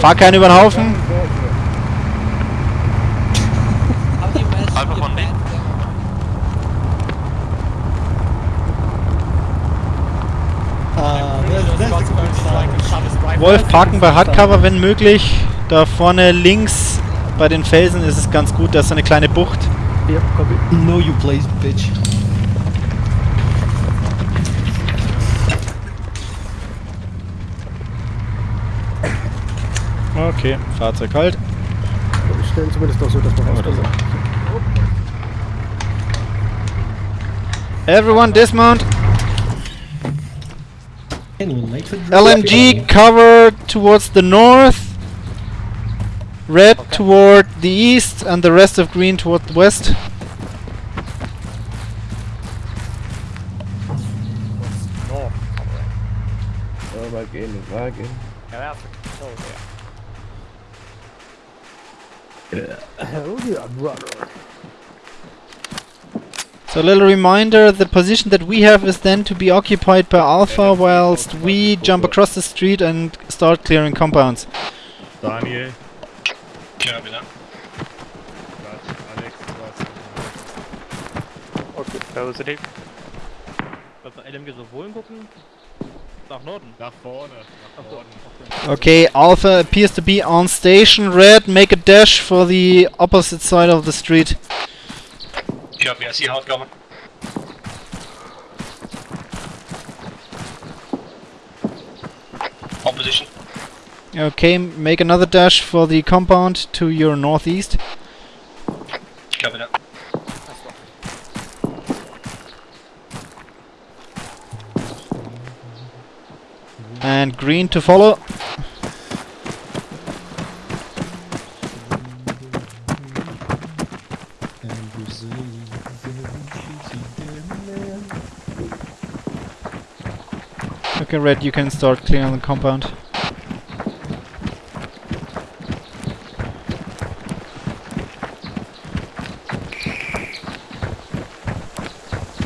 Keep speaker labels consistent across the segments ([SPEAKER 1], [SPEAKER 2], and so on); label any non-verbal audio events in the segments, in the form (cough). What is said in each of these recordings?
[SPEAKER 1] Fahr keinen über den Haufen.
[SPEAKER 2] Alpha von D.
[SPEAKER 1] Wolf, parken bei Hardcover, wenn möglich. Da vorne links bei den Felsen ist es ganz gut, da ist so eine kleine Bucht.
[SPEAKER 3] Yep, copy.
[SPEAKER 4] Know you place, bitch.
[SPEAKER 1] Okay, Fahrzeug halt.
[SPEAKER 3] Wir stellen zumindest auch so, dass man rauskommt.
[SPEAKER 1] Everyone dismount.
[SPEAKER 4] Anyone late for
[SPEAKER 1] LMG cover towards the north. Red toward the east and the rest of green toward the west.
[SPEAKER 5] Mal gehen, Wagen.
[SPEAKER 3] Hell yeah, brother.
[SPEAKER 1] So a little reminder, the position that we have is then to be occupied by Alpha whilst we jump across the street and start clearing compounds.
[SPEAKER 6] Daniel.
[SPEAKER 2] Copy that.
[SPEAKER 6] Alex,
[SPEAKER 2] Okay, positive.
[SPEAKER 7] Wollen wir LMG so wohin gucken? Nach Norden.
[SPEAKER 6] Nach vorne, nach Norden.
[SPEAKER 1] Okay, Alpha appears to be on station. Red, make a dash for the opposite side of the street.
[SPEAKER 2] Copy, I see hard cover. Opposition.
[SPEAKER 1] Okay, make another dash for the compound to your northeast.
[SPEAKER 2] Copy that.
[SPEAKER 1] And green to follow. Okay, red, you can start clearing the compound.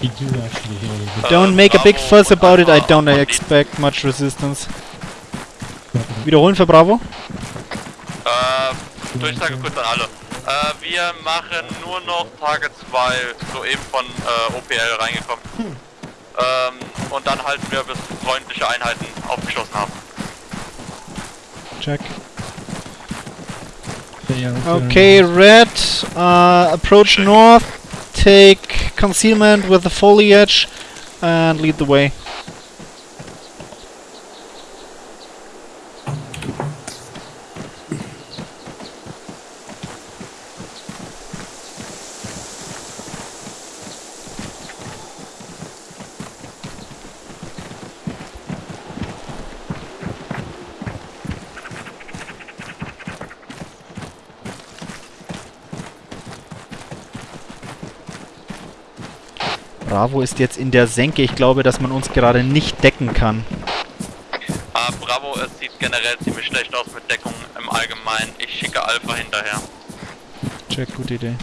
[SPEAKER 4] He do actually hear you.
[SPEAKER 1] Don't make a big fuss about it, I don't expect much resistance. Wiederholen für Bravo.
[SPEAKER 2] Äh, Durchsage kurz an alle. Äh, wir machen nur noch Targets, weil soeben von äh, OPL reingekommen. Ähm, und dann halten wir, bis freundliche Einheiten aufgeschlossen haben.
[SPEAKER 1] Check. Okay, red, uh, approach north, take concealment with the foliage, and lead the way. Bravo ist jetzt in der Senke. Ich glaube, dass man uns gerade nicht decken kann.
[SPEAKER 2] Äh, Bravo, es sieht generell ziemlich schlecht aus mit Deckung im Allgemeinen. Ich schicke Alpha hinterher.
[SPEAKER 1] Check, gute Idee.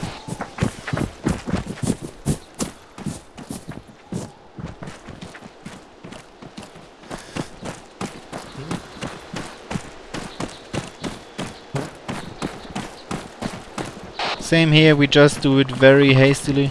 [SPEAKER 1] Same here, we just do it very hastily.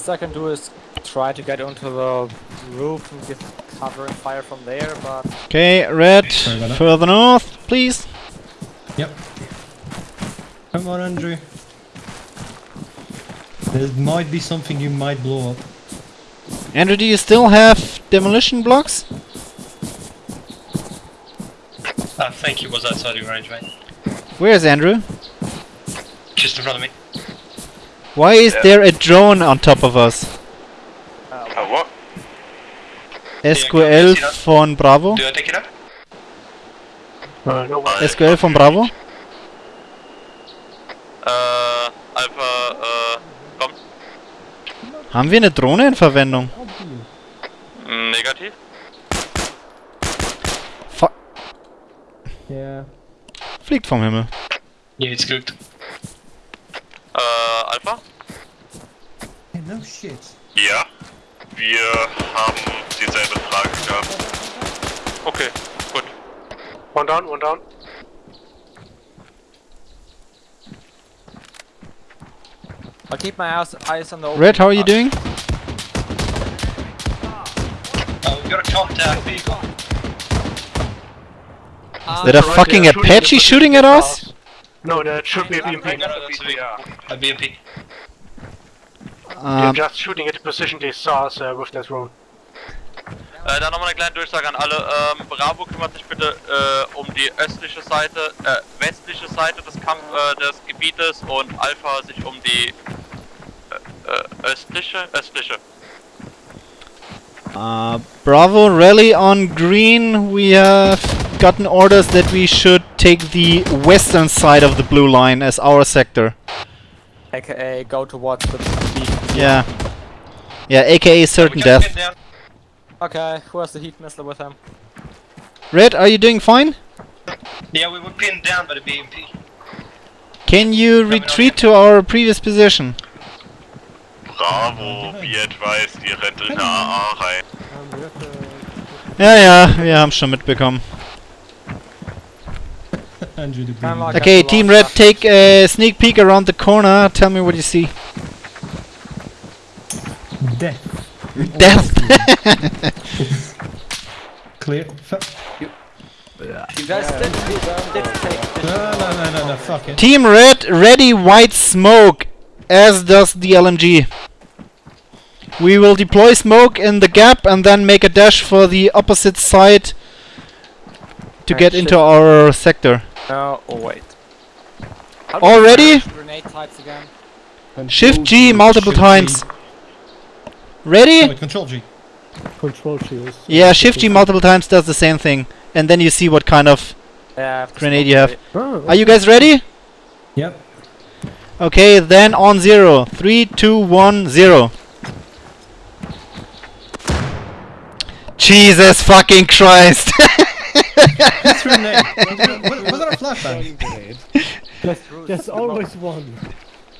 [SPEAKER 8] Best I can do is try to get onto the roof and give cover and fire from there, but
[SPEAKER 1] Okay, red,
[SPEAKER 4] Sorry that.
[SPEAKER 1] further north, please.
[SPEAKER 4] Yep. Come on, Andrew. There might be something you might blow up.
[SPEAKER 1] Andrew, do you still have demolition blocks?
[SPEAKER 2] Uh, I think he was outside your range, mate.
[SPEAKER 1] Where is Andrew?
[SPEAKER 2] Just in front of me.
[SPEAKER 1] Why is
[SPEAKER 2] Yeah.
[SPEAKER 1] there a drone on top of us?
[SPEAKER 2] Uh, what?
[SPEAKER 1] SQL von Bravo?
[SPEAKER 2] Do I take it up?
[SPEAKER 5] Uh, no,
[SPEAKER 1] SQL von Bravo?
[SPEAKER 2] Äh, Alpha, äh, komm.
[SPEAKER 1] Haben wir eine Drohne in Verwendung?
[SPEAKER 2] Mm, Negativ.
[SPEAKER 3] Ja.
[SPEAKER 1] Fliegt vom Himmel.
[SPEAKER 9] Ja, jetzt geguckt.
[SPEAKER 2] Äh, Alpha?
[SPEAKER 4] Hey, no shit.
[SPEAKER 6] Ja. Wir haben dieselbe Frage gehabt.
[SPEAKER 2] Okay, gut.
[SPEAKER 5] One down, one down.
[SPEAKER 8] I'll keep my eyes, eyes on the open.
[SPEAKER 1] Red, how are you oh. doing?
[SPEAKER 9] Oh, we've got a contact vehicle.
[SPEAKER 1] Is that a
[SPEAKER 5] right
[SPEAKER 1] fucking
[SPEAKER 5] there, shooting
[SPEAKER 1] Apache
[SPEAKER 5] at
[SPEAKER 1] shooting at us?
[SPEAKER 5] No, that should be a BMP.
[SPEAKER 9] No, no, that's a vehicle. A
[SPEAKER 5] They're
[SPEAKER 1] Um,
[SPEAKER 5] just shooting at the position they saw us uh, with that drone.
[SPEAKER 2] Äh, dann nochmal eine kleine Durchsage an alle. Ähm, Bravo kümmert sich bitte äh, um die östliche Seite, äh, westliche Seite des, Kamp äh, des Gebietes und Alpha sich um die äh, äh, östliche, östliche.
[SPEAKER 1] uh, Bravo, rally on green. We have gotten orders that we should take the western side of the blue line as our sector.
[SPEAKER 8] AKA go towards the beach.
[SPEAKER 1] Yeah. Yeah, aka certain death.
[SPEAKER 8] Okay, who has the heat missile with him?
[SPEAKER 1] Red, are you doing fine?
[SPEAKER 9] Yeah, we were pinned down by the BMP.
[SPEAKER 1] Can you retreat to our previous position?
[SPEAKER 6] Bravo, wie advised, ihr rennt in eine AA rein.
[SPEAKER 3] We have to...
[SPEAKER 1] Ja, ja, wir haben schon mitbekommen.
[SPEAKER 4] Andrew the
[SPEAKER 8] Kinda
[SPEAKER 4] Bean.
[SPEAKER 8] like
[SPEAKER 1] Okay, Team Red, take a sneak peek around the corner. Tell me what you see.
[SPEAKER 4] Death.
[SPEAKER 1] Death! (laughs)
[SPEAKER 4] Clear. Fuck.
[SPEAKER 8] You guys did, did take
[SPEAKER 4] No, no, no, no, no, fuck it.
[SPEAKER 1] Team Red, ready white smoke, as does the LMG. We will deploy smoke in the gap and then make a dash for the opposite side to get into our sector.
[SPEAKER 8] No, oh wait. How do
[SPEAKER 1] All
[SPEAKER 8] you
[SPEAKER 1] ready?
[SPEAKER 8] manage Grenade types again.
[SPEAKER 1] Shift G multiple
[SPEAKER 4] times. G.
[SPEAKER 1] times. Ready?
[SPEAKER 4] wait, control G.
[SPEAKER 3] Control shields.
[SPEAKER 1] Yeah, Shift G multiple times does the same thing. And then you see what kind of...
[SPEAKER 8] Yeah, I have to
[SPEAKER 1] Grenade you have.
[SPEAKER 8] it.
[SPEAKER 3] Oh,
[SPEAKER 1] Are you guys ready?
[SPEAKER 4] Yep.
[SPEAKER 1] Okay, then on zero. Three, two, one, zero. Jesus fucking Christ! (laughs)
[SPEAKER 4] Grenade. was, was that a flashbang?
[SPEAKER 3] There's, there's always one.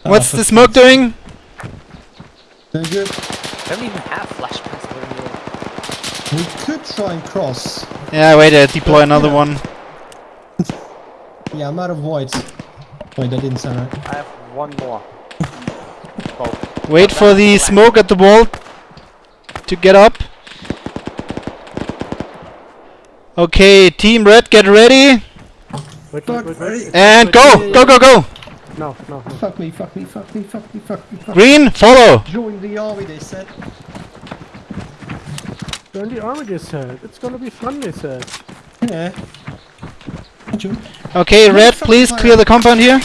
[SPEAKER 1] What's
[SPEAKER 4] Oh,
[SPEAKER 1] the smoke doing?
[SPEAKER 4] Very good.
[SPEAKER 8] I don't even have flashbangs for you.
[SPEAKER 4] We could try and cross.
[SPEAKER 1] Yeah, wait, uh, deploy another one. (laughs)
[SPEAKER 4] Yeah, I'm out of whites. Wait, that didn't sound right.
[SPEAKER 8] I have one more. Oh,
[SPEAKER 1] Wait for the smoke at the wall to get up. Okay, Team Red, get ready.
[SPEAKER 3] Wait, wait, wait, wait.
[SPEAKER 1] And go! Go, go, go!
[SPEAKER 3] No, no, no.
[SPEAKER 4] Fuck me, fuck me, fuck me, fuck me, fuck me, fuck me.
[SPEAKER 1] Green, follow!
[SPEAKER 4] Join the army, they said.
[SPEAKER 3] Join the army, they said. It's gonna be fun, they said.
[SPEAKER 4] Yeah. Join.
[SPEAKER 1] Okay, Red, please clear the compound here.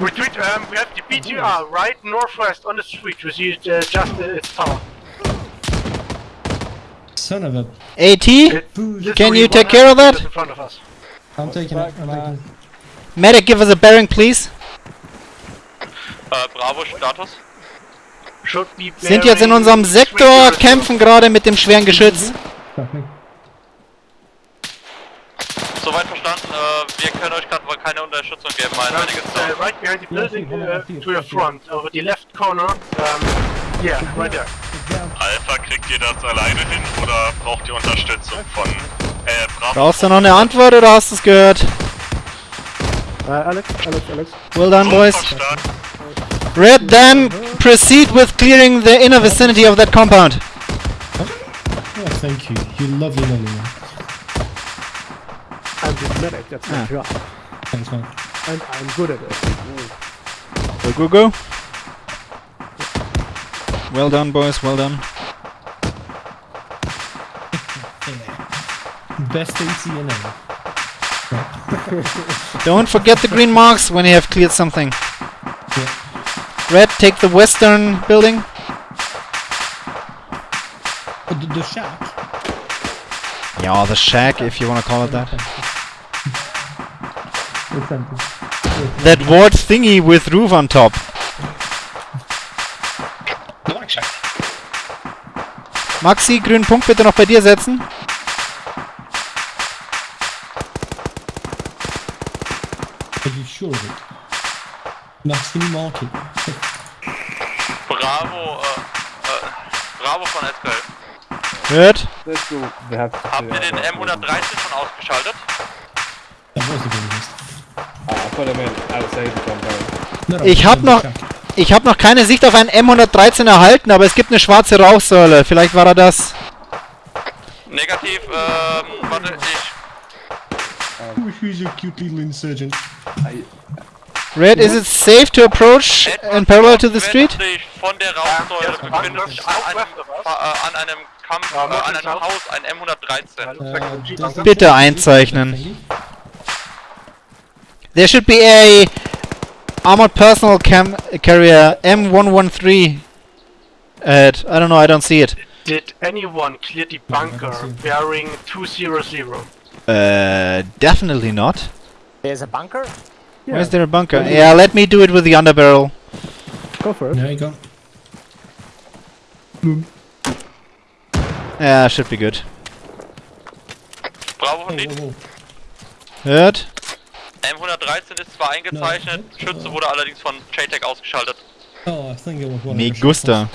[SPEAKER 5] Retreat, um, we have the BTR right northwest on the street. We see it, uh, just uh, its tower.
[SPEAKER 4] Son of a.
[SPEAKER 1] AT,
[SPEAKER 5] It-
[SPEAKER 4] Booze.
[SPEAKER 1] Can you take care of that?
[SPEAKER 5] In front of us.
[SPEAKER 4] I'm taking it. I'm taking it.
[SPEAKER 1] Medic, give us a bearing, please.
[SPEAKER 2] Äh, Bravo, Status.
[SPEAKER 1] Sind jetzt in unserem Sektor,
[SPEAKER 5] 300.
[SPEAKER 1] kämpfen gerade mit dem schweren Geschütz.
[SPEAKER 2] Soweit verstanden, äh, wir können euch gerade wohl keine Unterstützung geben, mein
[SPEAKER 5] Um,
[SPEAKER 2] einiges
[SPEAKER 5] uh, right behind the building uh, to your front, over the left corner. Um, yeah, right there.
[SPEAKER 6] Alpha, kriegt ihr das alleine hin oder braucht ihr Unterstützung von, äh, Bravo?
[SPEAKER 1] Brauchst du noch eine Antwort oder hast du es gehört?
[SPEAKER 3] Uh, Alex, Alex, Alex.
[SPEAKER 1] Well done,
[SPEAKER 6] So
[SPEAKER 1] boys.
[SPEAKER 6] verstanden.
[SPEAKER 1] Red, then proceed with clearing the inner vicinity of that compound.
[SPEAKER 4] Oh, thank you. You lovely, lovely man.
[SPEAKER 3] I'm the medic, that's my
[SPEAKER 1] Ah.
[SPEAKER 3] job.
[SPEAKER 4] Thanks, man.
[SPEAKER 3] And I'm good at it.
[SPEAKER 1] Go, go, go. Well done, boys, well done. (laughs)
[SPEAKER 4] Best AT in ever.
[SPEAKER 1] Don't forget the green marks when you have cleared something. Red, take the western building.
[SPEAKER 4] Oh, the, the shack.
[SPEAKER 1] Yeah, the shack, if you want to call it that. That ward thingy with roof on top.
[SPEAKER 9] Black shack.
[SPEAKER 1] Maxi, grünen Punkt bitte noch bei dir setzen.
[SPEAKER 4] you sure of it? Max, can mark it?
[SPEAKER 2] Bravo, äh, äh, Bravo von SQL.
[SPEAKER 1] Hört?
[SPEAKER 2] Habt ihr den M113 schon ausgeschaltet?
[SPEAKER 4] Was the biggest.
[SPEAKER 10] Ah, I put him in outside the compound.
[SPEAKER 4] No, no,
[SPEAKER 1] Ich hab noch, ich habe noch keine Sicht auf einen M113 erhalten, aber es gibt eine schwarze Rauchsäule. Vielleicht war er das.
[SPEAKER 2] Negativ, ähm, warte, ich...
[SPEAKER 4] Who- Who's your cute little insurgent?
[SPEAKER 1] Red, is it safe to approach in parallel to the street?
[SPEAKER 2] Von der Rauchsäule befindet sich an einem, äh, an einem Kampf, äh, an einem Haus ein M113.
[SPEAKER 4] Uh, does that
[SPEAKER 1] Bitte einzeichnen. There should be a armored personal cam carrier M113 ahead. I don't know, I don't see it.
[SPEAKER 5] Did anyone clear the bunker bearing 200?
[SPEAKER 1] Uh, definitely not.
[SPEAKER 8] There's a bunker?
[SPEAKER 1] Where's there a bunker? Yeah, let me do it with the underbarrel.
[SPEAKER 3] Go for it.
[SPEAKER 4] There you go.
[SPEAKER 1] Yeah, should be good.
[SPEAKER 2] Bravo
[SPEAKER 4] Oh,
[SPEAKER 2] von
[SPEAKER 4] whoa,
[SPEAKER 2] Lied.
[SPEAKER 4] whoa.
[SPEAKER 1] Hört?
[SPEAKER 2] M113 ist zwar eingezeichnet, Schütze wurde allerdings von JTAC ausgeschaltet.
[SPEAKER 4] Oh, I think it was one
[SPEAKER 1] Me gusta.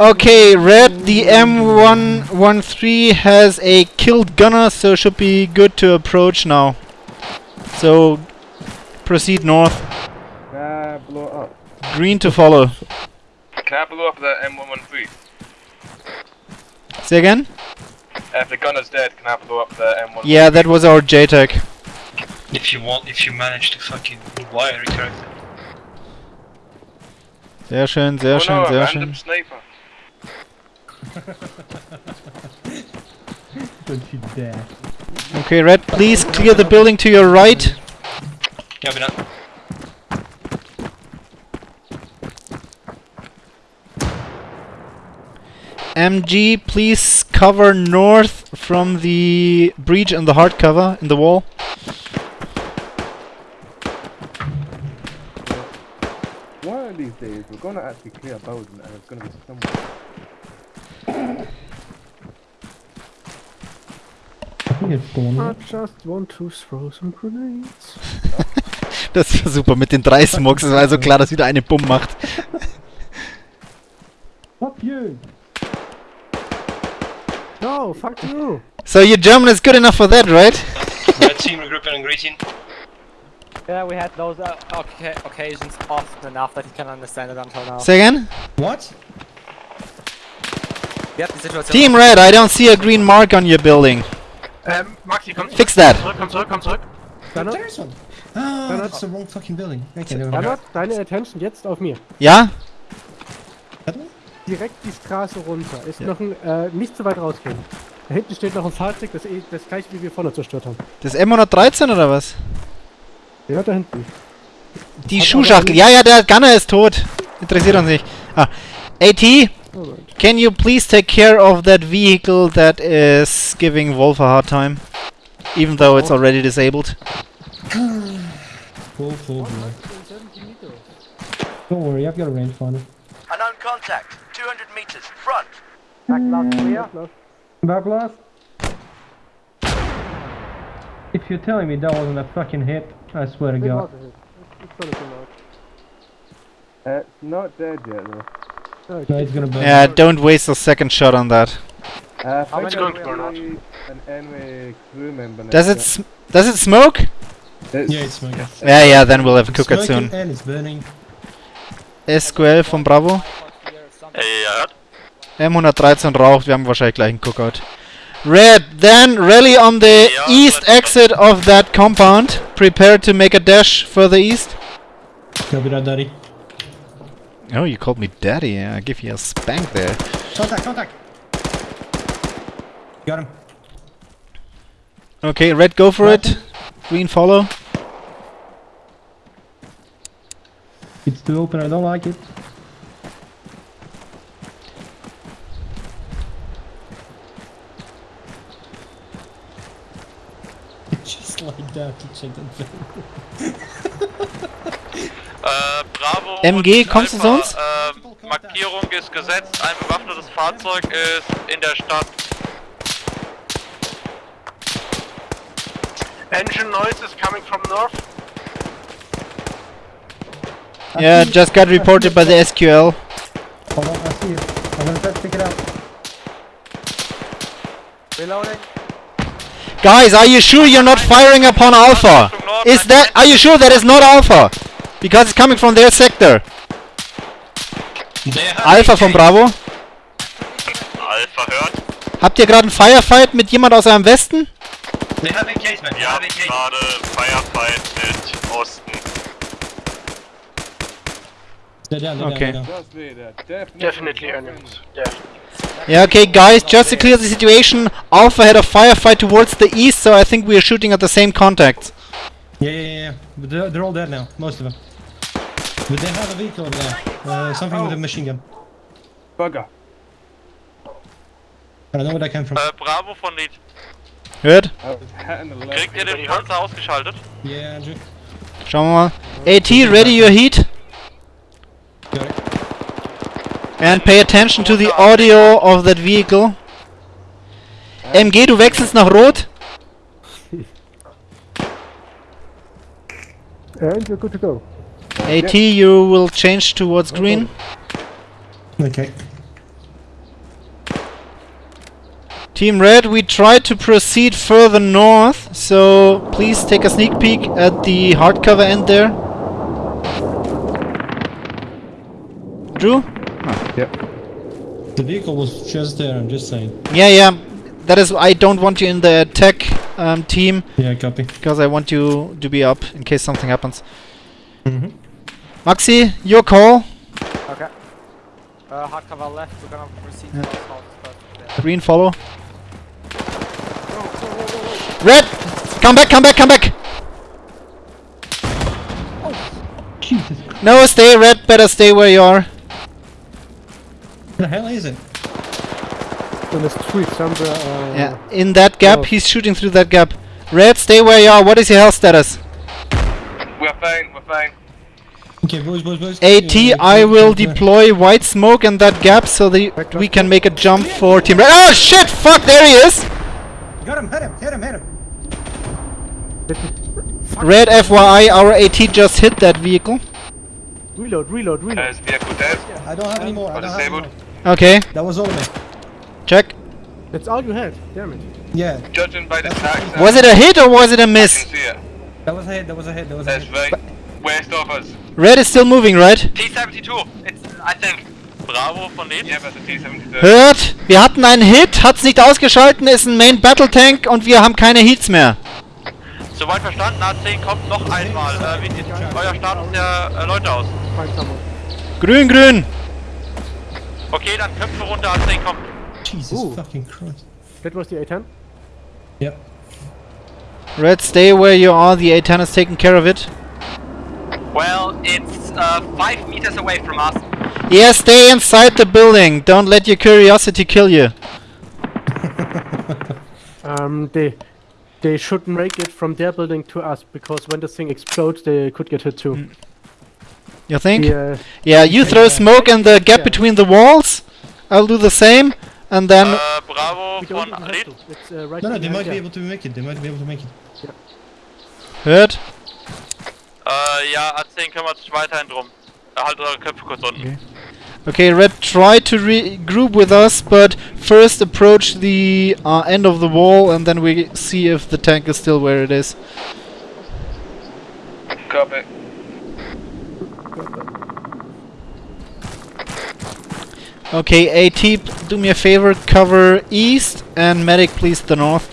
[SPEAKER 1] Okay, Red, the M113 has a killed gunner, so should be good to approach now. So, proceed north.
[SPEAKER 10] Can I blow up?
[SPEAKER 1] Green to follow.
[SPEAKER 6] Can I blow up the M113?
[SPEAKER 1] Say again?
[SPEAKER 6] If the gunner's dead, can I blow up the M113?
[SPEAKER 1] Yeah, that was our JTAC.
[SPEAKER 9] If you want, if you manage to fucking wire it correctly.
[SPEAKER 1] Sehr schön, sehr
[SPEAKER 6] oh
[SPEAKER 1] schön,
[SPEAKER 6] no,
[SPEAKER 1] sehr schön.
[SPEAKER 6] sniper. (laughs)
[SPEAKER 4] Don't you dare.
[SPEAKER 1] Okay, Red, please clear the building to your right.
[SPEAKER 9] Yeah, but not.
[SPEAKER 1] MG, please cover north from the breach in the hard cover in the wall.
[SPEAKER 10] One of these days, we're gonna actually clear a building and it's gonna be somewhere.
[SPEAKER 4] I think it's gone.
[SPEAKER 3] I just want to throw some grenades. (laughs)
[SPEAKER 1] Das war super mit den drei Smokes. Es war also klar, dass wieder eine Bumm macht.
[SPEAKER 4] Fuck you!
[SPEAKER 3] No, fuck you.
[SPEAKER 1] So your German is good enough for that, right?
[SPEAKER 9] Red team regrouping and greeting.
[SPEAKER 8] Yeah, we had those uh, oca- occasions often enough that you can understand it until now.
[SPEAKER 1] Say again?
[SPEAKER 4] What?
[SPEAKER 1] Team Red, I don't see a green mark on your building.
[SPEAKER 5] Ähm, Maxi, komm zurück.
[SPEAKER 1] Fix that.
[SPEAKER 5] Zurück, komm zurück, komm zurück.
[SPEAKER 4] There's one. Ah,
[SPEAKER 3] Cannot-
[SPEAKER 4] that's the wrong fucking building. Okay.
[SPEAKER 3] Gernot, deine Attention jetzt auf mir.
[SPEAKER 1] Ja?
[SPEAKER 3] Direkt die Straße runter. Ist noch ein, äh, nicht zu weit rausgehen. Da hinten steht noch ein Fahrzeug, das, eh- das gleiche wie wir vorne zerstört haben.
[SPEAKER 1] Das M113 oder was?
[SPEAKER 3] Ja, da hinten.
[SPEAKER 1] Die
[SPEAKER 3] Hat
[SPEAKER 1] Schuhschachtel. Ja, ja, der Gunner ist tot. Interessiert uns nicht. Ah. AT, can you please take care of that vehicle that is giving Wolf a hard time? Even though it's already disabled.
[SPEAKER 4] Cool, cool, boy. Don't worry, I've got a rangefinder.
[SPEAKER 11] Unknown contact, 200 meters, front.
[SPEAKER 4] Back left. If you're telling me that wasn't a fucking hit, I swear to
[SPEAKER 3] It
[SPEAKER 4] God.
[SPEAKER 3] was. It's, it's gonna come out.
[SPEAKER 10] Uh, it's not dead yet though.
[SPEAKER 3] Oh,
[SPEAKER 4] No, it's gonna burn.
[SPEAKER 1] Yeah, don't waste a second shot on that.
[SPEAKER 10] Uh,
[SPEAKER 3] How many
[SPEAKER 10] think
[SPEAKER 5] going to burn out?
[SPEAKER 10] an enemy crew member
[SPEAKER 1] Does it sm does it smoke?
[SPEAKER 10] To.
[SPEAKER 4] Yeah, it's smoking.
[SPEAKER 1] Yeah, yeah, then we'll have
[SPEAKER 4] It's
[SPEAKER 1] cook soon.
[SPEAKER 4] and it's burning.
[SPEAKER 1] SQL von Bravo.
[SPEAKER 2] Ey, ja.
[SPEAKER 1] M113 raucht, wir haben wahrscheinlich gleich einen Cookout. Red, then rally on the
[SPEAKER 2] Ja,
[SPEAKER 1] east exit of that compound. Prepare to make a dash further east.
[SPEAKER 4] Copy that, daddy.
[SPEAKER 1] Oh, you called me daddy. Yeah, I give you a spank there.
[SPEAKER 4] Contact, contact! Got him.
[SPEAKER 1] Okay, red, go for it. Green, follow.
[SPEAKER 4] It's too open, I don't like it. Just like that to check that thing. (laughs)
[SPEAKER 2] Äh, Bravo
[SPEAKER 1] MG,
[SPEAKER 2] und
[SPEAKER 1] kommst du zu
[SPEAKER 2] Alpha,
[SPEAKER 1] uns?
[SPEAKER 2] Äh, Markierung ist gesetzt, ein bewaffnetes Fahrzeug ist in der Stadt.
[SPEAKER 5] Engine noise is coming from north.
[SPEAKER 1] Yeah, just got reported by the SQL.
[SPEAKER 4] Hold on, I see you. I'm gonna try to pick it up.
[SPEAKER 8] Reloading.
[SPEAKER 1] Guys, are you sure you're not firing upon Alpha? Is that... Are you sure that is not Alpha? Because it's coming from their sector. Alpha von Bravo.
[SPEAKER 6] Alpha hört.
[SPEAKER 1] Habt ihr gerade einen Firefight mit jemand aus eurem Westen?
[SPEAKER 9] They have engagement.
[SPEAKER 6] Wir haben gerade Firefight mit Osten.
[SPEAKER 4] They're down, they're
[SPEAKER 1] Okay.
[SPEAKER 4] down, they're down.
[SPEAKER 10] Just wait there. Definitely,
[SPEAKER 5] Definitely enemies. Definitely.
[SPEAKER 1] Yeah, okay, guys, just to clear the situation, Alpha had a firefight towards the east, so I think we are shooting at the same contacts.
[SPEAKER 4] Yeah, yeah, yeah, yeah. But they're, they're all dead now, most of them. But they have a vehicle over there. Uh, something with a machine gun.
[SPEAKER 10] Bugger.
[SPEAKER 4] I don't know where that came from.
[SPEAKER 2] Äh, Bravo von Lead.
[SPEAKER 1] Hört?
[SPEAKER 10] I was hitting the left.
[SPEAKER 2] Kriegt ihr den Panzer ausgeschaltet?
[SPEAKER 4] Yeah, Andrew.
[SPEAKER 1] Schauen wir mal. AT, ready your heat.
[SPEAKER 4] Got it.
[SPEAKER 1] And pay attention to the audio of that vehicle. MG, du wechselst nach Rot. (laughs)
[SPEAKER 3] And you're good to go.
[SPEAKER 1] AT, you will change towards green.
[SPEAKER 4] Okay.
[SPEAKER 1] Team Red, we try to proceed further north, so please take a sneak peek at the hardcover end there. Drew?
[SPEAKER 4] The vehicle was just there, I'm just saying.
[SPEAKER 1] Yeah, yeah. That is, I don't want you in the attack um, team
[SPEAKER 4] Yeah, copy.
[SPEAKER 1] because I want you to be up in case something happens.
[SPEAKER 4] Mm-hmm.
[SPEAKER 1] Maxi, your call.
[SPEAKER 8] Okay. Uh, hardcover left. We're gonna proceed
[SPEAKER 1] Yeah.
[SPEAKER 8] to the south first.
[SPEAKER 1] Green follow. Red! Come back, come back, come back!
[SPEAKER 4] Jesus.
[SPEAKER 1] No, stay red, better stay where you are.
[SPEAKER 4] What the hell is it?
[SPEAKER 3] In the street somewhere. Uh,
[SPEAKER 1] Yeah, in that gap,
[SPEAKER 3] Oh.
[SPEAKER 1] he's shooting through that gap. Red, stay where you are. What is your health status?
[SPEAKER 10] We're fine, we're fine.
[SPEAKER 4] Okay, boys, boys, boys.
[SPEAKER 1] AT,
[SPEAKER 4] Yeah,
[SPEAKER 1] I will
[SPEAKER 4] yeah.
[SPEAKER 1] deploy white smoke in that gap so that we can make a jump for Team Red. Oh shit! Fuck, there he is!
[SPEAKER 4] Got him, hit him, hit him, hit him.
[SPEAKER 1] Red, FYI, our AT just hit that vehicle.
[SPEAKER 3] Reload, reload, reload.
[SPEAKER 10] Is vehicle dead?
[SPEAKER 4] I don't have any more. I don't have any more.
[SPEAKER 1] Okay,
[SPEAKER 4] That was all of me.
[SPEAKER 1] check.
[SPEAKER 3] That's all you had. Damn it.
[SPEAKER 4] Yeah,
[SPEAKER 10] Judging by the tracks,
[SPEAKER 1] Was it a hit or was it a
[SPEAKER 10] I
[SPEAKER 1] miss?
[SPEAKER 10] can see it.
[SPEAKER 4] that was a hit, that was a hit, that was a
[SPEAKER 10] That's
[SPEAKER 4] hit.
[SPEAKER 10] right. West of us.
[SPEAKER 1] Red is still moving, right?
[SPEAKER 2] T-72. It's, I think. Bravo von Lead.
[SPEAKER 10] Yeah, but the T-72.
[SPEAKER 1] Hört, wir hatten einen Hit, hat's nicht ausgeschalten, ist ein Main Battle Tank und wir haben keine Heats mehr.
[SPEAKER 2] Soweit verstanden, A10 kommt noch einmal. Äh, wie sieht euer Status der äh, Leute aus?
[SPEAKER 1] Grün, grün.
[SPEAKER 2] Okay, dann Köpfe runter, A10 kommt.
[SPEAKER 4] Jesus
[SPEAKER 3] Ooh.
[SPEAKER 4] fucking Christ.
[SPEAKER 3] That was the A10.
[SPEAKER 4] Yep.
[SPEAKER 1] Red, stay where you are, the A10 is taking care of it.
[SPEAKER 2] Well, it's uh, 5 meters away from us.
[SPEAKER 1] Yeah, stay inside the building, don't let your curiosity kill you. (laughs)
[SPEAKER 3] Um, they they should make it from their building to us because when the thing explodes, they could get hit too.
[SPEAKER 1] You think?
[SPEAKER 3] The, uh,
[SPEAKER 1] Yeah, you throw smoke in the gap
[SPEAKER 3] Yeah.
[SPEAKER 1] between the walls. I'll do the same. And then
[SPEAKER 2] Äh, Bravo
[SPEAKER 3] we
[SPEAKER 2] von Lead.
[SPEAKER 3] uh, right
[SPEAKER 4] No, no, they
[SPEAKER 3] behind
[SPEAKER 4] might be able to make it, they might be able to make it.
[SPEAKER 1] hört.
[SPEAKER 2] Äh, ja, A10 kümmert sich weiterhin drum. Halt eure Köpfe kurz unten.
[SPEAKER 1] Okay, Red, try to regroup with us, but first approach the uh, end of the wall, and then we see if the tank is still where it is.
[SPEAKER 10] Copy.
[SPEAKER 1] Okay, AT, do me a favor, cover east, and medic, please, the north.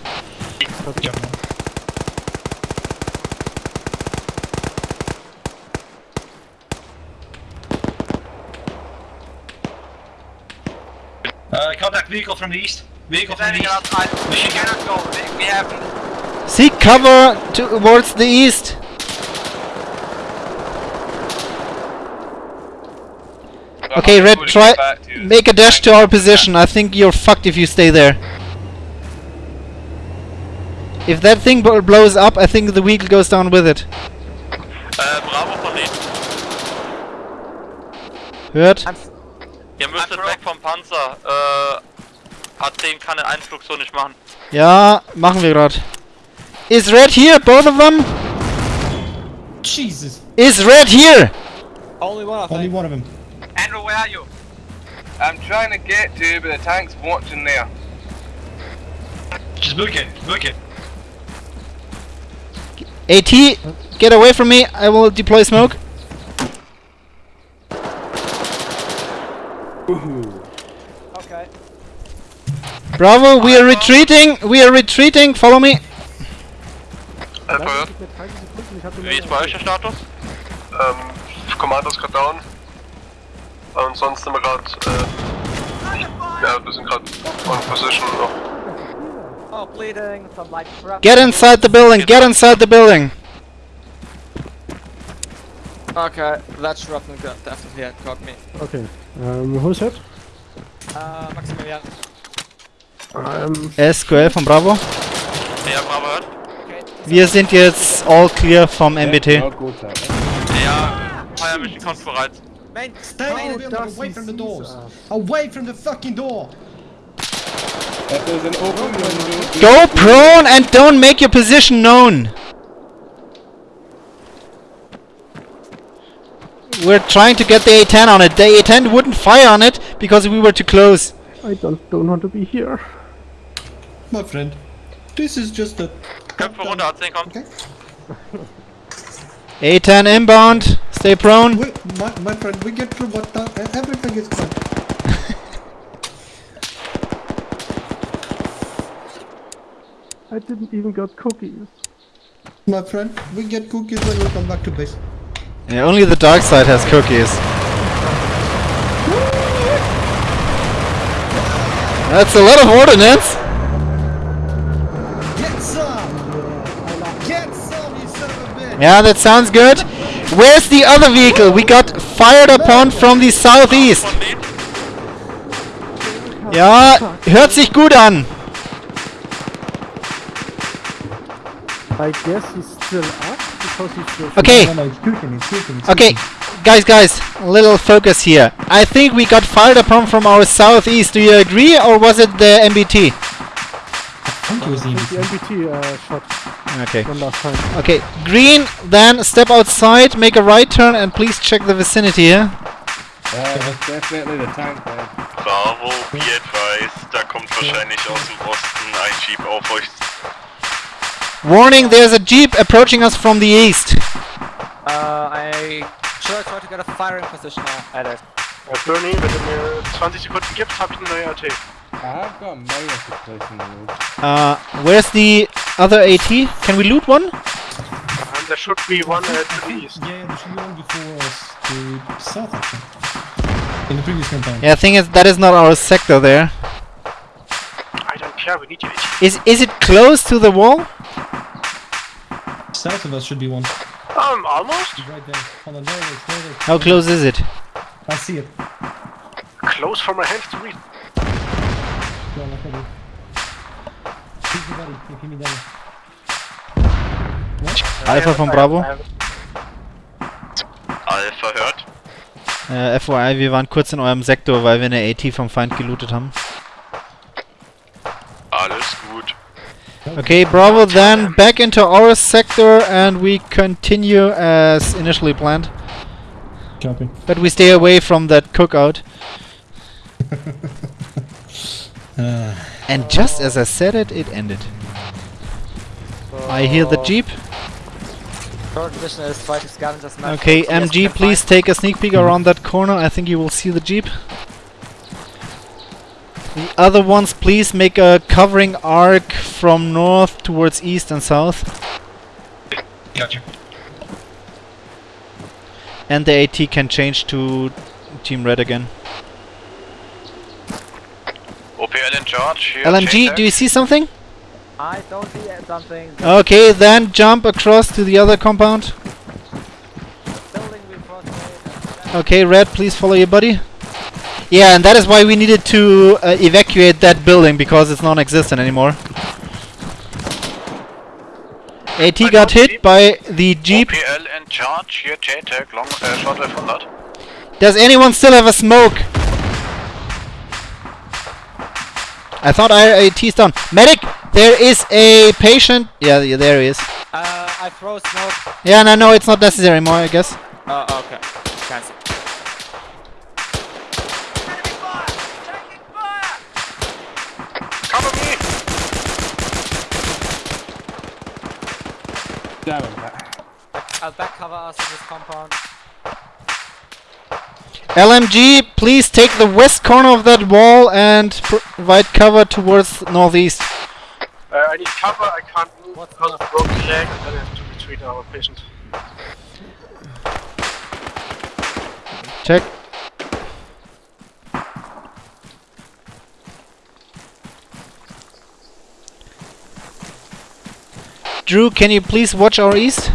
[SPEAKER 9] Uh, contact vehicle from the east. Vehicle from the east.
[SPEAKER 2] outside? We cannot go. We- We have
[SPEAKER 1] Seek cover towards the east. Okay, Red, try make a dash to our position. I think you're fucked if you stay there. If that thing blows up, I think the vehicle goes down with it.
[SPEAKER 2] Äh, Bravo von Lead.
[SPEAKER 1] Hört?
[SPEAKER 2] Ihr müsstet weg vom Panzer. Äh, A10 kann den Einflug so nicht machen.
[SPEAKER 1] Ja, machen wir grad. Is Red here? Both of them?
[SPEAKER 4] Jesus!
[SPEAKER 1] Is Red here?
[SPEAKER 8] Only one, I think.
[SPEAKER 4] Only one of them.
[SPEAKER 11] Andrew, where are you?
[SPEAKER 12] I'm trying to get to you, but the tank's watching there.
[SPEAKER 9] Just book it, book it.
[SPEAKER 1] AT, get away from me. I will deploy smoke.
[SPEAKER 8] Okay.
[SPEAKER 1] Bravo, we are retreating. We are retreating. Follow me.
[SPEAKER 3] Lass mich mit 30 Sekunden, ich hab den
[SPEAKER 2] Wie ist bei euch der Status?
[SPEAKER 6] Ähm, Kommando ist gerade down. Und sonst sind wir gerade, äh, ja, wir sind gerade on position noch.
[SPEAKER 8] Oh, bleeding, some light shrapnel.
[SPEAKER 1] Get inside the building. Get inside the building.
[SPEAKER 8] Okay, that shrapnel got definitely had caught me.
[SPEAKER 3] Okay. Ähm, who's it?
[SPEAKER 8] Uh, Maximilian.
[SPEAKER 3] Ähm,
[SPEAKER 1] SQL von Bravo.
[SPEAKER 2] Ja, Bravo hört.
[SPEAKER 1] Wir sind jetzt all clear vom MBT.
[SPEAKER 10] Oh, gut.
[SPEAKER 2] Ja, Fire Mission kommt bereit.
[SPEAKER 8] Main,
[SPEAKER 4] Stay in the building, away from the doors. Away from the fucking door.
[SPEAKER 10] An open
[SPEAKER 1] Go prone and don't make your position known. We're trying to get the A10 on it. The A10 wouldn't fire on it because we were too close.
[SPEAKER 3] I don't, don't want to be here.
[SPEAKER 4] My friend, this is just a...
[SPEAKER 2] Köpfe runter, A10 kommt.
[SPEAKER 4] Okay?
[SPEAKER 1] A10 inbound. Stay prone.
[SPEAKER 4] We, my, my friend, we get through what time, uh, everything is fine. (laughs)
[SPEAKER 3] I didn't even got cookies.
[SPEAKER 4] My friend, we get cookies when we come back to base.
[SPEAKER 1] Yeah, only the dark side has cookies. That's a lot of ordnance.
[SPEAKER 4] Get some! Get some, you son of a bitch!
[SPEAKER 1] Yeah, that sounds good. Where's the other vehicle? We got fired upon from the southeast. Ja, hört sich gut an.
[SPEAKER 3] I guess he's still up because he's still.
[SPEAKER 1] Okay,
[SPEAKER 4] No, no, it's cooking, it's cooking, it's
[SPEAKER 1] okay. Guys, guys, a little focus here. I think we got fired upon from our southeast. Do you agree, or was it the MBT?
[SPEAKER 4] I think it was
[SPEAKER 3] the
[SPEAKER 4] easy.
[SPEAKER 3] MBT uh, shot
[SPEAKER 1] Okay.
[SPEAKER 3] from last time.
[SPEAKER 1] Okay, green, then step outside, make a right turn, and please check the vicinity here.
[SPEAKER 10] uh, it's definitely the tank there.
[SPEAKER 6] Bravo, be advised, da kommt wahrscheinlich aus dem Osten ein Jeep auf euch.
[SPEAKER 1] Warning, there's a jeep approaching us from the east.
[SPEAKER 8] Uh, I should I try to get a firing position at it?
[SPEAKER 5] Bernie, wenn du mir 20 Sekunden gibst, habe ich eine neue AT.
[SPEAKER 10] I have got minus to place in the road.
[SPEAKER 1] Uh, where's the other AT? Can we loot one?
[SPEAKER 5] And there should be one uh, to the east.
[SPEAKER 4] Yeah, there should be one before us to south, actually. In the previous campaign.
[SPEAKER 1] Yeah, thing is, that is not our sector there.
[SPEAKER 5] I don't care, we need your AT.
[SPEAKER 1] Is is it close to the wall?
[SPEAKER 4] South of us should be one.
[SPEAKER 5] Um, almost.
[SPEAKER 4] Right there. Hold on, there it is, there it is.
[SPEAKER 1] How close is it?
[SPEAKER 4] I see it.
[SPEAKER 5] Close for my hands to reach.
[SPEAKER 4] No, not really. Keep me ready, keep me ready.
[SPEAKER 1] Alpha von Bravo.
[SPEAKER 6] Alpha hört.
[SPEAKER 1] Eh, äh, FYI, wir waren kurz in eurem Sektor, weil wir eine AT vom Feind gelootet haben.
[SPEAKER 6] Alles gut.
[SPEAKER 1] Okay, Bravo, then back into our sector and we continue as initially planned.
[SPEAKER 4] Copy.
[SPEAKER 1] But we stay away from that cookout. (laughs)
[SPEAKER 4] Uh,
[SPEAKER 1] And just as I said it, it ended. I hear the jeep.
[SPEAKER 8] Is fighting
[SPEAKER 1] Okay,
[SPEAKER 8] force. Yes,
[SPEAKER 1] MG, please
[SPEAKER 8] find-
[SPEAKER 1] take a sneak peek around that corner. I think you will see the jeep. The other ones, please make a covering arc from north towards east and south.
[SPEAKER 9] Gotcha.
[SPEAKER 1] And the AT can change to Team Red again.
[SPEAKER 6] OPL in charge. Here,
[SPEAKER 1] LMG, do you see something?
[SPEAKER 8] I don't see something.
[SPEAKER 1] Okay, then jump across to the other compound. Okay, Red, please follow your buddy. Yeah, and that is why we needed to uh, evacuate that building because it's non-existent anymore. AT got hit by the jeep.
[SPEAKER 6] OPL in charge. Here, JTAC, long, uh, short 500.
[SPEAKER 1] Does anyone still have a smoke? I thought I, I teased down. Medic, there is a patient. Yeah, yeah there he is.
[SPEAKER 8] Uh, I throw smoke.
[SPEAKER 1] Yeah, no, no, it's not necessary anymore, I guess.
[SPEAKER 8] Oh, uh, okay. Cancel.
[SPEAKER 10] Damn it.
[SPEAKER 8] I'll back cover us in this compound.
[SPEAKER 1] LMG, please take the west corner of that wall and provide cover towards northeast.
[SPEAKER 5] Uh, I need cover, I can't move because of broken leg, and then I have to retreat our patient.
[SPEAKER 1] Check. Drew, can you please watch our east?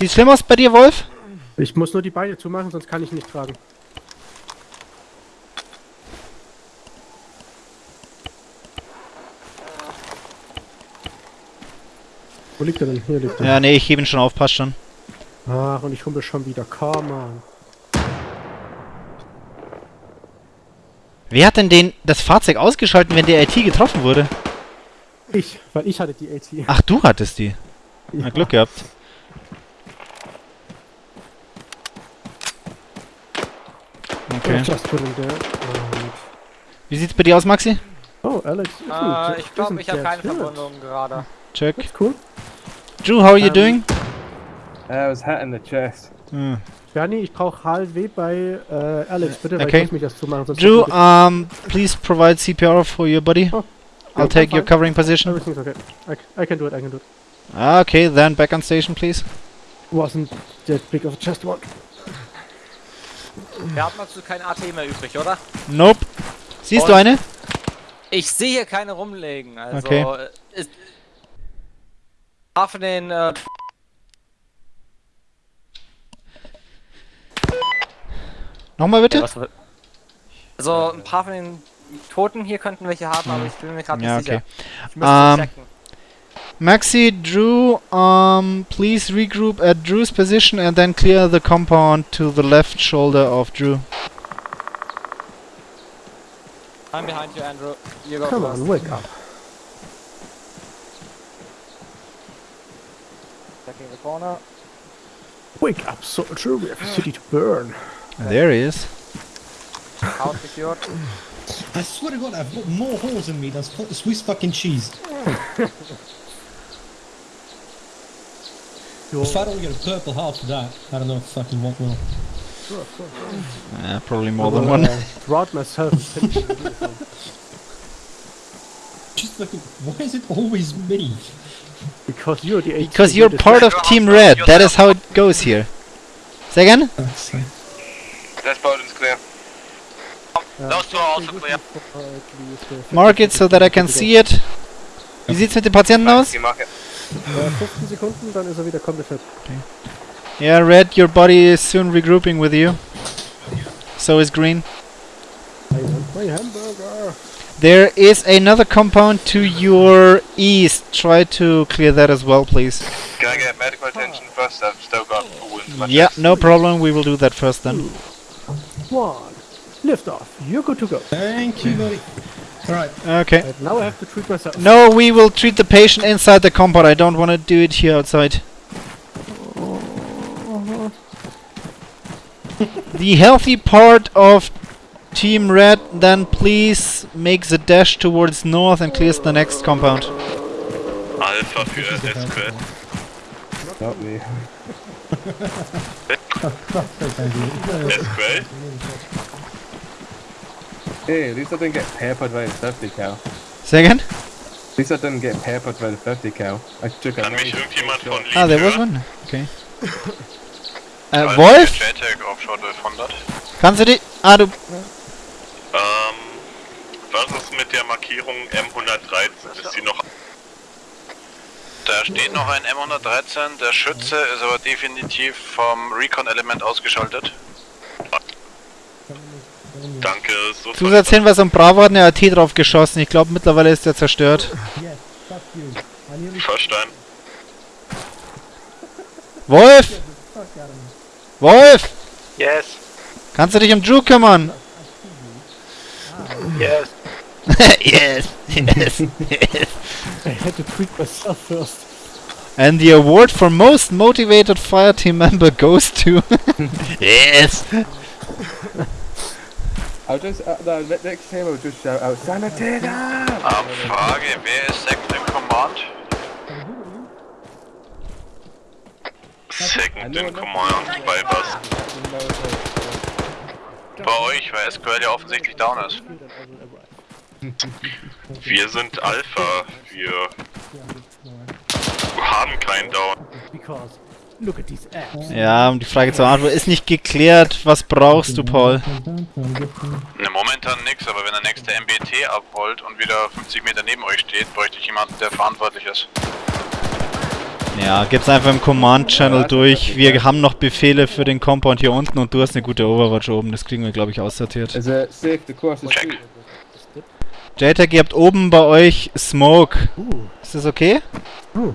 [SPEAKER 1] Sieht schlimm aus bei dir, Wolf?
[SPEAKER 3] Ich muss nur die Beine zumachen, sonst kann ich nicht tragen. Wo liegt er denn? Hier liegt er.
[SPEAKER 1] Ja, nee, ich hebe ihn schon auf, passt schon.
[SPEAKER 3] Ach, und ich humpel schon wieder. Come on.
[SPEAKER 1] Wer hat denn den, das Fahrzeug ausgeschalten, wenn der IT getroffen wurde?
[SPEAKER 3] Ich, weil ich hatte die AT.
[SPEAKER 1] Ach, du hattest die. Na,
[SPEAKER 3] Ja.
[SPEAKER 1] Glück gehabt. Okay.
[SPEAKER 3] Just put him there. Und
[SPEAKER 1] Wie sieht's bei dir aus, Maxi?
[SPEAKER 3] oh, Alex.
[SPEAKER 8] Äh, ich glaube, ich habe keine Verwundung gerade.
[SPEAKER 1] Check.
[SPEAKER 3] Cool.
[SPEAKER 1] Drew, how are you
[SPEAKER 3] Ähm,
[SPEAKER 1] doing?
[SPEAKER 10] I was hit in the chest.
[SPEAKER 1] Hm.
[SPEAKER 3] Bernie, ich brauche HLW bei äh, Alex, bitte, weil
[SPEAKER 1] Okay.
[SPEAKER 3] ich muss mich erst zumachen. Sonst
[SPEAKER 1] Drew, um, please provide CPR for your buddy.
[SPEAKER 3] Oh.
[SPEAKER 1] I'll
[SPEAKER 3] I'm
[SPEAKER 1] take your covering
[SPEAKER 3] ich.
[SPEAKER 1] position.
[SPEAKER 3] Everything's okay. I, I can do it, I can do it.
[SPEAKER 1] Ah, Okay, then back on station, please.
[SPEAKER 3] Wasn't that big of a chest one.
[SPEAKER 8] Wir haben dazu kein AT mehr übrig, oder?
[SPEAKER 1] Nope. Siehst du
[SPEAKER 8] Und-
[SPEAKER 1] eine?
[SPEAKER 8] Ich sehe hier keine rumlegen, also...
[SPEAKER 1] Okay.
[SPEAKER 8] äh, Ist, paar von den... Äh,
[SPEAKER 1] Nochmal bitte?
[SPEAKER 8] Ja, was- also ein paar von den Toten hier könnten welche haben, aber ich bin mir gerade
[SPEAKER 1] Ja,
[SPEAKER 8] nicht
[SPEAKER 1] okay.
[SPEAKER 8] sicher. Ich müsste
[SPEAKER 1] Ähm,
[SPEAKER 8] checken.
[SPEAKER 1] Maxi, Drew, um, please regroup at Drew's position and then clear the compound to the left shoulder of Drew.
[SPEAKER 8] I'm behind you, Andrew. You go
[SPEAKER 3] Come
[SPEAKER 8] first.
[SPEAKER 3] on, wake up.
[SPEAKER 8] Checking the corner.
[SPEAKER 3] Wake up, soldier, we have a city to burn.
[SPEAKER 1] There he is.
[SPEAKER 8] House secured.
[SPEAKER 4] I swear to God, I've got more holes in me than Swiss fucking cheese. (laughs) If I don't get a purple heart for that, I don't know if fucking what will.
[SPEAKER 3] Sure, of course.
[SPEAKER 1] Yeah, probably more than one.
[SPEAKER 3] uh, Throughout myself. finishing the uniform.
[SPEAKER 4] Just fucking, why is it always me?
[SPEAKER 3] because you're the
[SPEAKER 1] Because you're part of Team Red. That is how it goes here. Say again?
[SPEAKER 12] This building's clear.
[SPEAKER 2] Those two are also clear.
[SPEAKER 1] Mark it so that I can see it. Wie sieht's mit dem Patienten aus?
[SPEAKER 12] You mark it.
[SPEAKER 3] Äh, 15 Sekunden, dann ist er wieder komplett fit.
[SPEAKER 1] Yeah, Red, your body is soon regrouping with you. So is Green.
[SPEAKER 3] I want my hamburger.
[SPEAKER 1] There is another compound to your east. Try to clear that as well, please.
[SPEAKER 12] Can I get medical attention first? I've still got a wound
[SPEAKER 1] Yeah, no problem. We will do that first then.
[SPEAKER 3] One. Lift off. You're good to go.
[SPEAKER 4] Thank you, buddy. Alright.
[SPEAKER 1] Okay.
[SPEAKER 3] And now I have to treat myself.
[SPEAKER 1] No, we will treat the patient inside the compound. I don't want to do it here outside. (laughs) the healthy part of Team Red then please makes the dash towards north and clears the next compound.
[SPEAKER 6] Alpha für SQL.
[SPEAKER 10] Not me. (laughs)
[SPEAKER 6] SQL?
[SPEAKER 10] Hey, at least I didn't get peppered by the 50 cal.
[SPEAKER 1] Say again?
[SPEAKER 10] At least I didn't get peppered by the 50 cal. I took a
[SPEAKER 6] Kann mich
[SPEAKER 10] nice
[SPEAKER 6] irgendjemand von
[SPEAKER 1] Ah, there was one. Okay. (laughs) Äh, Wolf?
[SPEAKER 6] JTAG 1200.
[SPEAKER 1] Kannst du die... Ah, du...
[SPEAKER 6] Ähm, was ist mit der Markierung M113? Ist sie noch...
[SPEAKER 2] Da steht noch ein M113, der Schütze ist aber definitiv vom Recon-Element ausgeschaltet.
[SPEAKER 6] Danke, so
[SPEAKER 1] Zusatzhinweis am Bravo hat eine AT drauf geschossen. Ich glaube mittlerweile ist der zerstört.
[SPEAKER 6] verstanden.
[SPEAKER 1] Wolf! Wolf!
[SPEAKER 5] Yes.
[SPEAKER 1] Kannst du dich um Drew kümmern?
[SPEAKER 5] Yes. (laughs)
[SPEAKER 1] yes, yes, yes.
[SPEAKER 3] I had to treat myself first.
[SPEAKER 1] And the award for most motivated fireteam member goes to... (laughs) yes!
[SPEAKER 10] I'll just, uh, the ne- next time I'll just shout out, Sanitator!
[SPEAKER 2] Ähm, Frage, wer ist Second in Command? Second in Command bei was? Bei euch, weil SQL ja offensichtlich down ist. Wir sind Alpha, wir haben keinen Down.
[SPEAKER 3] Because look at these apps.
[SPEAKER 1] Ja, um die Frage zu beantworten, ist nicht geklärt. Was brauchst du, Paul?
[SPEAKER 2] Ne, momentan nix, aber wenn der nächste MBT abholt und wieder 50 Meter neben euch steht, bräuchte ich jemanden, der verantwortlich ist.
[SPEAKER 1] Ja, gib's einfach im Command-Channel durch. Wir haben noch Befehle für den Compound hier unten und du hast eine gute Overwatch oben. Das kriegen wir, glaube ich, aussortiert.
[SPEAKER 10] The street?
[SPEAKER 1] JTAG, ihr habt oben bei euch Smoke. Ist das okay?
[SPEAKER 3] Uh, ooh,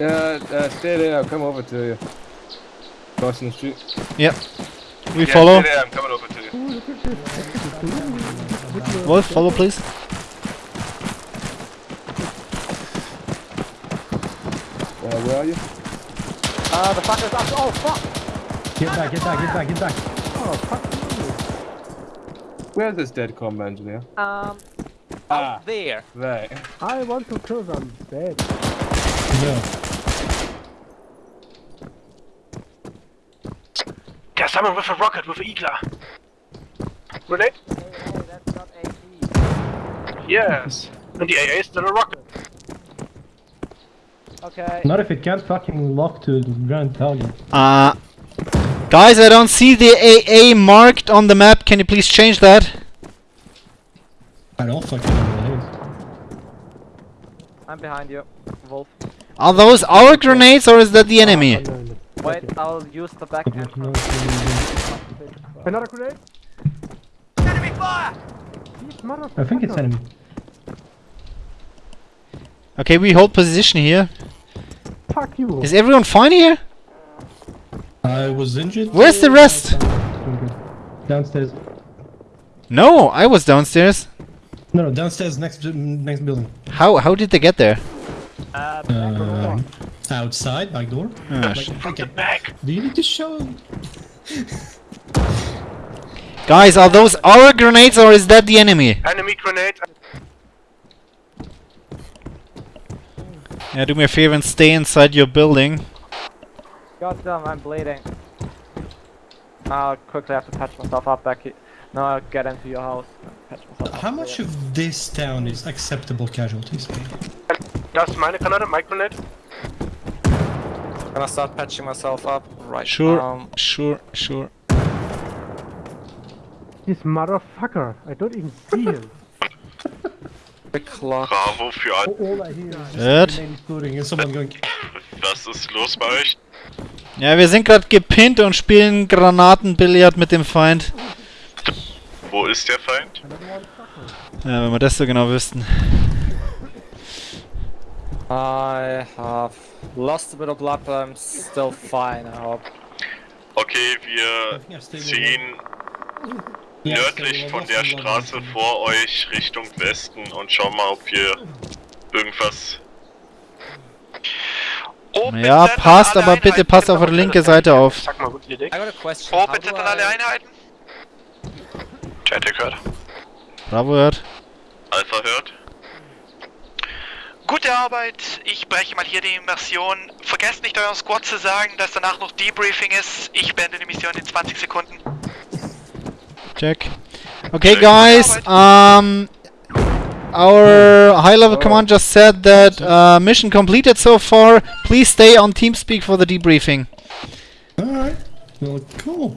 [SPEAKER 3] Uh, uh,
[SPEAKER 10] stay there, I'll come over to you. Crossing the street.
[SPEAKER 1] Yep. We
[SPEAKER 6] Yeah,
[SPEAKER 1] follow.
[SPEAKER 6] stay there, I'm coming over to you.
[SPEAKER 1] Wolf, follow please.
[SPEAKER 10] Uh, where are you?
[SPEAKER 8] Uh, the fucker's up. Oh, fuck!
[SPEAKER 4] Get back, get back, get back, get back.
[SPEAKER 3] Oh, fuck
[SPEAKER 10] Where's this dead comm engineer?
[SPEAKER 8] Um,
[SPEAKER 10] Ah,
[SPEAKER 8] there.
[SPEAKER 10] right.
[SPEAKER 3] I want to kill them dead.
[SPEAKER 4] No.
[SPEAKER 5] Someone with a rocket with an Igla. Grenade?
[SPEAKER 8] that's not AP.
[SPEAKER 5] Yes. And the AA is still a rocket.
[SPEAKER 8] Okay.
[SPEAKER 4] Not if it can't fucking lock to the ground target.
[SPEAKER 1] Uh, guys, I don't see the AA marked on the map. Can you please change that?
[SPEAKER 4] I don't fucking know what it is.
[SPEAKER 8] I'm behind you, Wolf.
[SPEAKER 1] Are those our grenades or is that the enemy?
[SPEAKER 3] Oh, no, no.
[SPEAKER 8] Wait, I'll use the backhand.
[SPEAKER 3] Another grenade?
[SPEAKER 11] Enemy fire!
[SPEAKER 3] These motherfuckers.
[SPEAKER 4] I think it's enemy.
[SPEAKER 1] Okay, we hold position here.
[SPEAKER 3] Fuck you.
[SPEAKER 1] Is everyone fine here?
[SPEAKER 4] I was injured.
[SPEAKER 1] Where's the rest?
[SPEAKER 4] Downstairs.
[SPEAKER 1] No, I was downstairs.
[SPEAKER 4] No, no, downstairs next next building.
[SPEAKER 1] How how did they get there?
[SPEAKER 4] Um, outside, back door. Like, okay.
[SPEAKER 5] Back!
[SPEAKER 4] Do you need to show?
[SPEAKER 1] Guys, are those our grenades or is that the enemy?
[SPEAKER 5] Enemy grenade.
[SPEAKER 1] Yeah, do me a favor and stay inside your building.
[SPEAKER 8] Goddamn, I'm bleeding. I'll quickly have to patch myself up back here. No, I'll get into your house. and Patch myself
[SPEAKER 4] How
[SPEAKER 8] up
[SPEAKER 4] much
[SPEAKER 8] there.
[SPEAKER 4] of this town is acceptable casualties?
[SPEAKER 5] Das ist meine Granate, my grenade.
[SPEAKER 8] Gonna start patching myself up right
[SPEAKER 1] Sure,
[SPEAKER 8] um,
[SPEAKER 1] sure, sure.
[SPEAKER 3] This motherfucker. I don't even see him.
[SPEAKER 8] quick clock.
[SPEAKER 2] Bravo für.
[SPEAKER 4] All the.
[SPEAKER 2] Was ist los bei euch?
[SPEAKER 1] Ja, wir sind gerade gepinnt und spielen Granatenbillard mit dem Feind.
[SPEAKER 2] Wo ist der Feind?
[SPEAKER 1] Ja, wenn wir das so genau wüssten.
[SPEAKER 8] I have lost a bit of blood, but I'm still fine, I hope.
[SPEAKER 2] Okay, wir ziehen nördlich von der Straße vor euch Richtung Westen und schauen mal, ob wir irgendwas.
[SPEAKER 1] Ja, passt, aber bitte passt auf eure linke Seite auf.
[SPEAKER 5] Sag mal, gut Idee.
[SPEAKER 8] I got a question. How do I...
[SPEAKER 2] Einheiten? Chat gehört.
[SPEAKER 1] Bravo hört.
[SPEAKER 2] Alpha hört.
[SPEAKER 13] Gute Arbeit, ich breche mal hier die Immersion. Vergesst nicht euren Squad zu sagen, dass danach noch Debriefing ist. Ich beende die Mission in 20 Sekunden.
[SPEAKER 1] Check. Okay, guys. Um, our high-level command just said that uh, mission completed so far. Please stay on TeamSpeak for the debriefing.
[SPEAKER 4] Alright. Well, cool.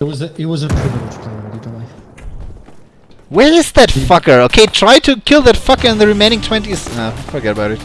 [SPEAKER 4] It was a, it was a privilege playing to Life.
[SPEAKER 1] Where is that fucker? Okay, try to kill that fucker in the remaining 20s. Nah, forget about it.